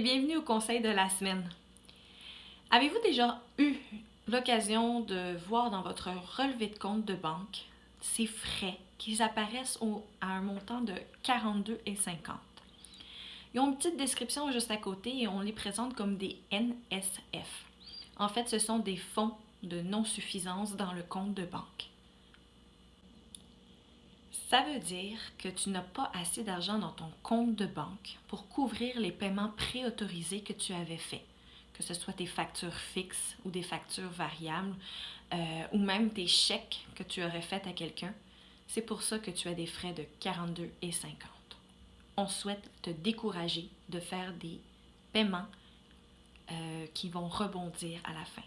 bienvenue au conseil de la semaine. Avez-vous déjà eu l'occasion de voir dans votre relevé de compte de banque ces frais qui apparaissent à un montant de 42,50? Ils ont une petite description juste à côté et on les présente comme des NSF. En fait, ce sont des fonds de non-suffisance dans le compte de banque. Ça veut dire que tu n'as pas assez d'argent dans ton compte de banque pour couvrir les paiements préautorisés que tu avais faits, que ce soit tes factures fixes ou des factures variables, euh, ou même tes chèques que tu aurais faits à quelqu'un. C'est pour ça que tu as des frais de 42,50. On souhaite te décourager de faire des paiements euh, qui vont rebondir à la fin.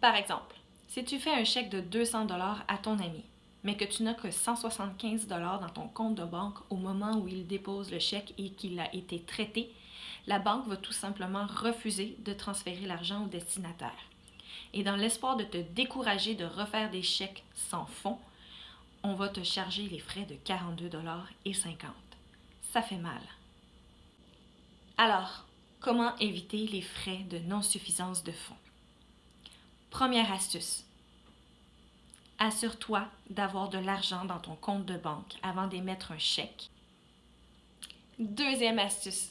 Par exemple, si tu fais un chèque de 200 dollars à ton ami, mais que tu n'as que 175 dollars dans ton compte de banque au moment où il dépose le chèque et qu'il a été traité, la banque va tout simplement refuser de transférer l'argent au destinataire. Et dans l'espoir de te décourager de refaire des chèques sans fonds, on va te charger les frais de 42 dollars et 50. Ça fait mal. Alors, comment éviter les frais de non-suffisance de fonds? Première astuce, Assure-toi d'avoir de l'argent dans ton compte de banque avant d'émettre un chèque. Deuxième astuce.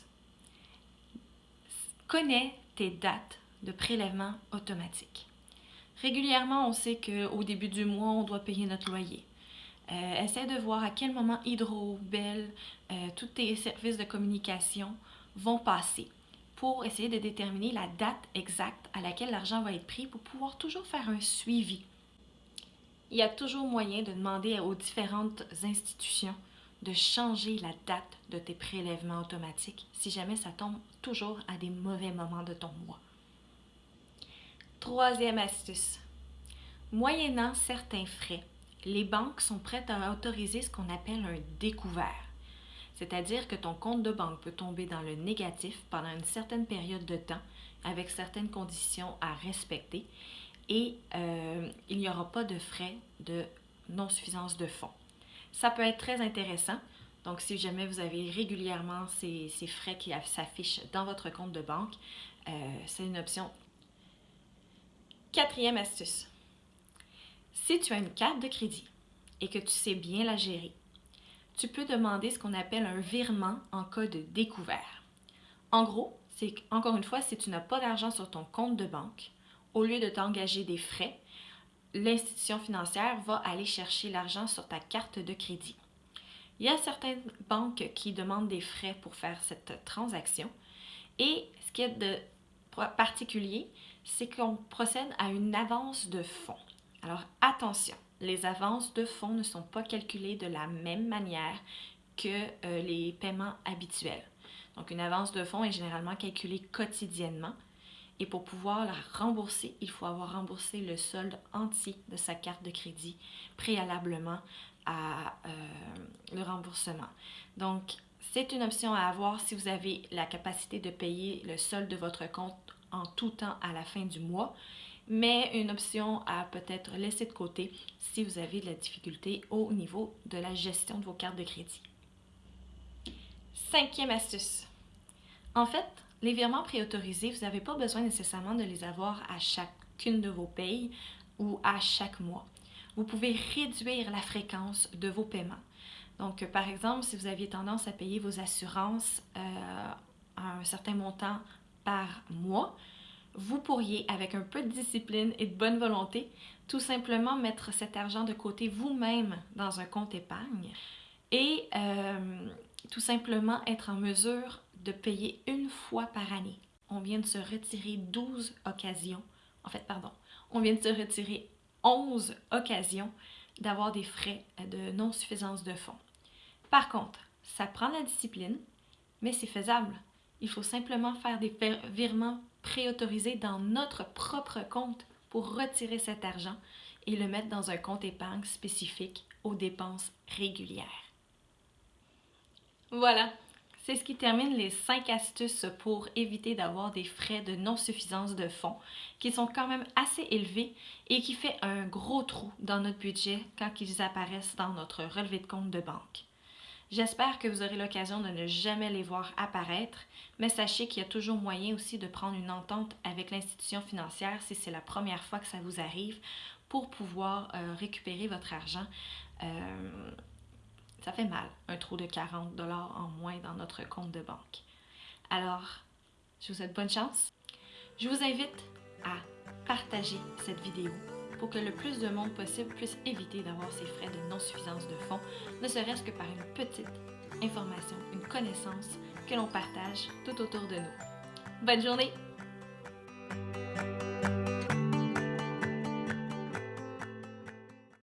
Connais tes dates de prélèvement automatique. Régulièrement, on sait qu'au début du mois, on doit payer notre loyer. Euh, essaie de voir à quel moment Hydro, Bell, euh, tous tes services de communication vont passer pour essayer de déterminer la date exacte à laquelle l'argent va être pris pour pouvoir toujours faire un suivi il y a toujours moyen de demander aux différentes institutions de changer la date de tes prélèvements automatiques si jamais ça tombe toujours à des mauvais moments de ton mois. Troisième astuce. Moyennant certains frais, les banques sont prêtes à autoriser ce qu'on appelle un découvert. C'est-à-dire que ton compte de banque peut tomber dans le négatif pendant une certaine période de temps avec certaines conditions à respecter et euh, il n'y aura pas de frais de non-suffisance de fonds. Ça peut être très intéressant. Donc, si jamais vous avez régulièrement ces, frais qui s'affichent dans votre compte de banque, euh, c'est une option. Quatrième astuce. Si tu as une carte de crédit et que tu sais bien la gérer, tu peux demander ce qu'on appelle un virement en cas de découvert. En gros, c'est encore une fois, si tu n'as pas d'argent sur ton compte de banque, au lieu de t'engager des frais, l'institution financière va aller chercher l'argent sur ta carte de crédit. Il y a certaines banques qui demandent des frais pour faire cette transaction et ce qui est de particulier, c'est qu'on procède à une avance de fonds. Alors attention, les avances de fonds ne sont pas calculées de la même manière que euh, les paiements habituels. Donc une avance de fonds est généralement calculée quotidiennement et pour pouvoir la rembourser, il faut avoir remboursé le solde entier de sa carte de crédit préalablement à euh, le remboursement. Donc, c'est une option à avoir si vous avez la capacité de payer le solde de votre compte en tout temps à la fin du mois, mais une option à peut-être laisser de côté si vous avez de la difficulté au niveau de la gestion de vos cartes de crédit. Cinquième astuce. En fait, les virements préautorisés, vous n'avez pas besoin nécessairement de les avoir à chacune de vos payes ou à chaque mois. Vous pouvez réduire la fréquence de vos paiements. Donc, par exemple, si vous aviez tendance à payer vos assurances euh, à un certain montant par mois, vous pourriez, avec un peu de discipline et de bonne volonté, tout simplement mettre cet argent de côté vous-même dans un compte épargne et euh, tout simplement être en mesure de payer une fois par année. On vient de se retirer 12 occasions, en fait, pardon, on vient de se retirer 11 occasions d'avoir des frais de non-suffisance de fonds. Par contre, ça prend la discipline, mais c'est faisable. Il faut simplement faire des virements préautorisés dans notre propre compte pour retirer cet argent et le mettre dans un compte épargne spécifique aux dépenses régulières. Voilà, c'est ce qui termine les 5 astuces pour éviter d'avoir des frais de non-suffisance de fonds qui sont quand même assez élevés et qui fait un gros trou dans notre budget quand ils apparaissent dans notre relevé de compte de banque. J'espère que vous aurez l'occasion de ne jamais les voir apparaître, mais sachez qu'il y a toujours moyen aussi de prendre une entente avec l'institution financière si c'est la première fois que ça vous arrive pour pouvoir euh, récupérer votre argent. Euh, ça fait mal, un trou de 40 dollars en moins dans notre compte de banque. Alors, je vous souhaite bonne chance. Je vous invite à partager cette vidéo pour que le plus de monde possible puisse éviter d'avoir ces frais de non-suffisance de fonds, ne serait-ce que par une petite information, une connaissance que l'on partage tout autour de nous. Bonne journée!